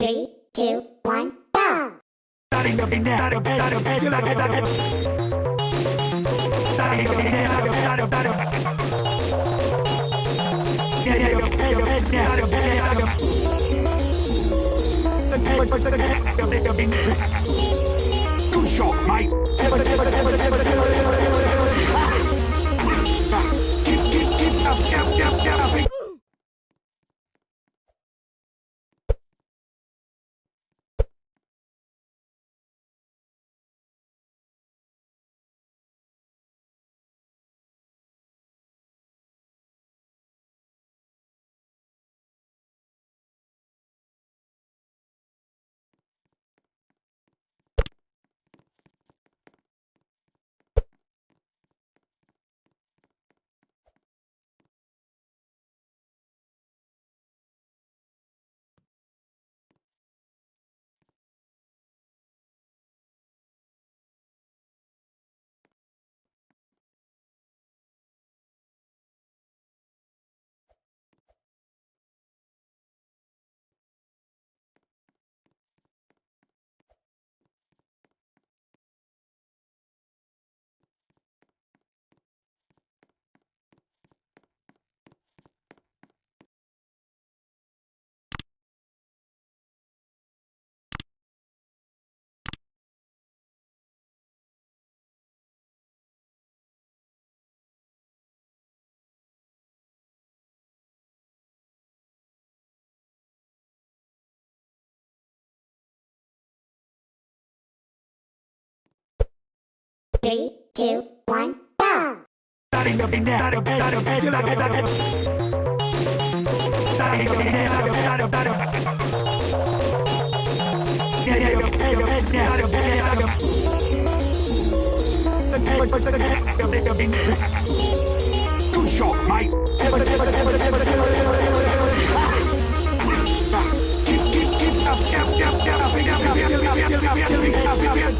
Three, two, one, go! Good shot, mate. Three, two, one, go! Too short, mate.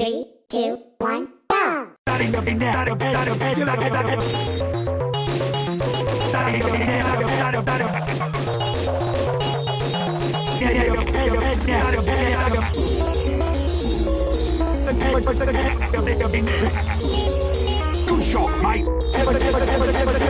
Three, two, one, go! Good shot, mate!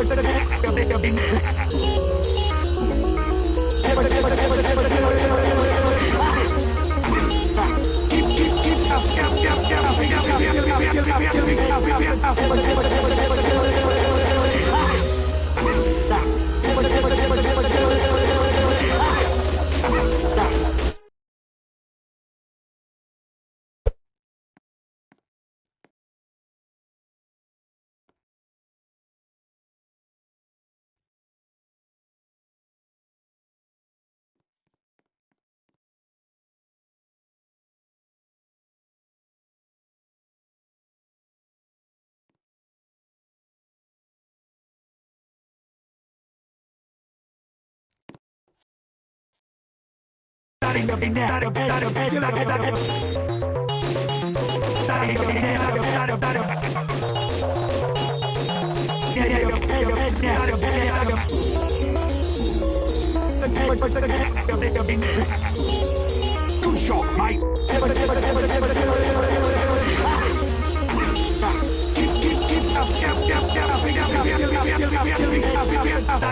I'm gonna make a big Good shot, mate.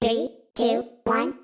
Three, two, one.